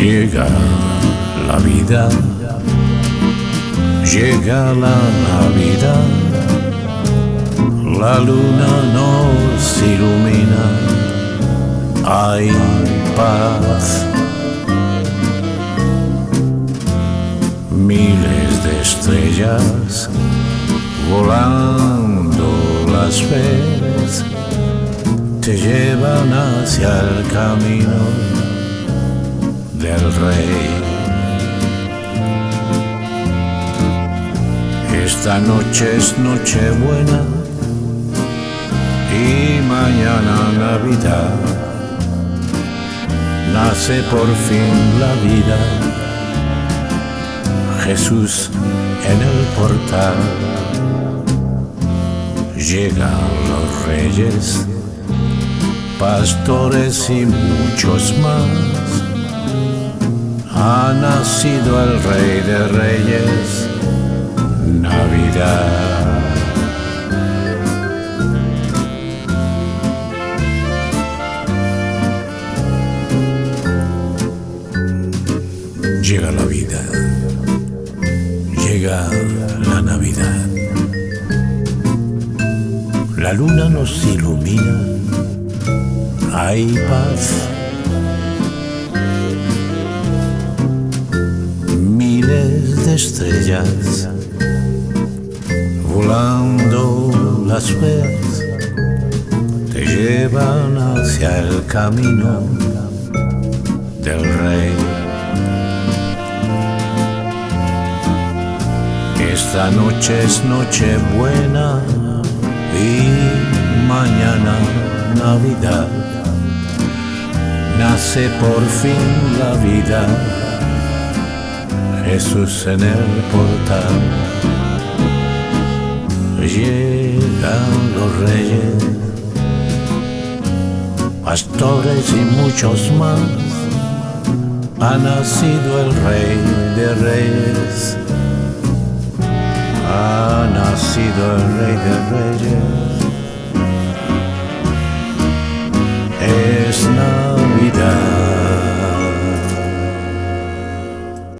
Llega la vida, llega la Navidad, la luna nos ilumina, hay paz. Miles de estrellas volando las ves, te llevan hacia el camino del rey. Esta noche es noche buena y mañana Navidad. Nace por fin la vida, Jesús en el portal. Llegan los reyes, pastores y muchos más. Ha nacido el rey de reyes Navidad. Llega la vida, llega la Navidad. La luna nos ilumina, hay paz. De estrellas volando las ves te llevan hacia el camino del rey. Esta noche es noche buena y mañana Navidad. Nace por fin la vida, Jesús en el portal llegan los reyes, pastores y muchos más. Ha nacido el rey de reyes, ha nacido el rey de.